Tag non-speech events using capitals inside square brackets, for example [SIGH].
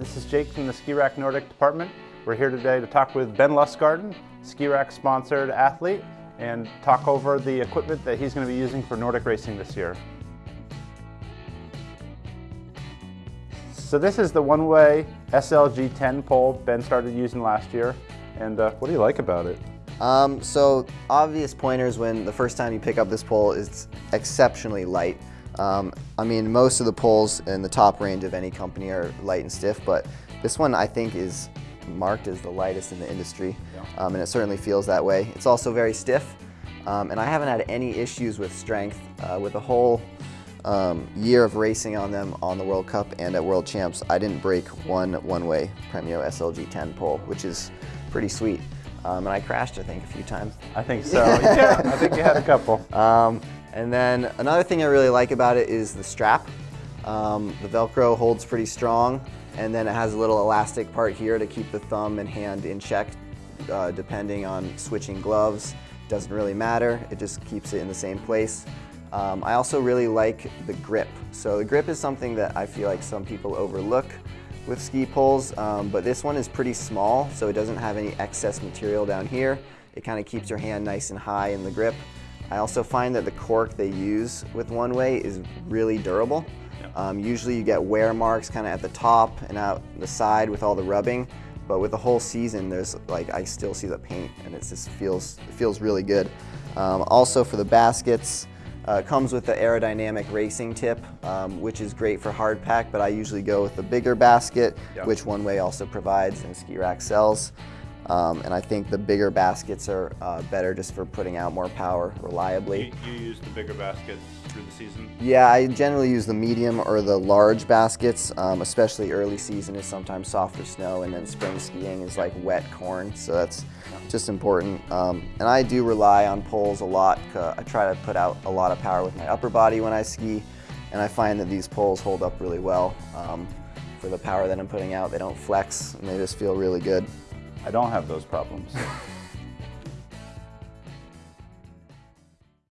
This is Jake from the Ski Rack Nordic department. We're here today to talk with Ben Lustgarten, Ski Rack sponsored athlete, and talk over the equipment that he's going to be using for Nordic racing this year. So this is the one-way SLG 10 pole Ben started using last year. And uh, what do you like about it? Um, so obvious pointers when the first time you pick up this pole is exceptionally light. Um, I mean, most of the poles in the top range of any company are light and stiff, but this one I think is marked as the lightest in the industry, yeah. um, and it certainly feels that way. It's also very stiff, um, and I haven't had any issues with strength uh, with a whole um, year of racing on them on the World Cup and at World Champs. I didn't break one one-way Premio SLG 10 pole, which is pretty sweet. Um, and I crashed, I think, a few times. I think so. [LAUGHS] yeah, I think you had a couple. And then another thing I really like about it is the strap. Um, the Velcro holds pretty strong, and then it has a little elastic part here to keep the thumb and hand in check, uh, depending on switching gloves. Doesn't really matter, it just keeps it in the same place. Um, I also really like the grip. So the grip is something that I feel like some people overlook with ski poles, um, but this one is pretty small, so it doesn't have any excess material down here. It kind of keeps your hand nice and high in the grip. I also find that the cork they use with One Way is really durable. Um, usually you get wear marks kind of at the top and out the side with all the rubbing, but with the whole season, there's like I still see the paint, and it just feels it feels really good. Um, also for the baskets, uh, it comes with the aerodynamic racing tip, um, which is great for hard pack, but I usually go with the bigger basket, yep. which One Way also provides and Ski Rack sells. Um, and I think the bigger baskets are uh, better just for putting out more power reliably. You, you, use the bigger baskets through the season? Yeah, I generally use the medium or the large baskets, um, especially early season is sometimes softer snow and then spring skiing is like wet corn, so that's just important. Um, and I do rely on poles a lot. I try to put out a lot of power with my upper body when I ski, and I find that these poles hold up really well um, for the power that I'm putting out. They don't flex, and they just feel really good. I don't have those problems. [LAUGHS]